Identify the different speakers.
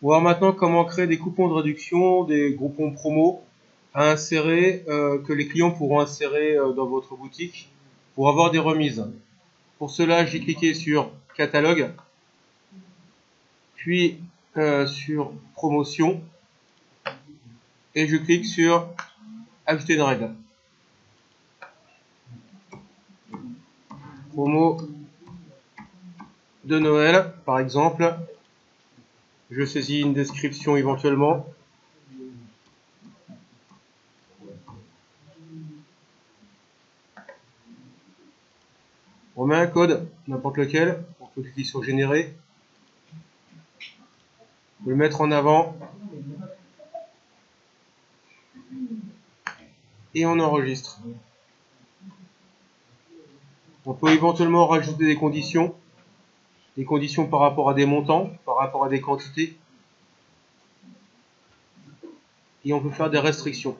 Speaker 1: Voir maintenant comment créer des coupons de réduction, des groupons promo à insérer, euh, que les clients pourront insérer euh, dans votre boutique pour avoir des remises. Pour cela, j'ai cliqué sur catalogue, puis euh, sur promotion, et je clique sur ajouter une règle. Promo de Noël, par exemple. Je saisis une description éventuellement. On met un code, n'importe lequel, on peut cliquer sur générer. le mettre en avant. Et on enregistre. On peut éventuellement rajouter des conditions. Conditions par rapport à des montants, par rapport à des quantités. Et on peut faire des restrictions.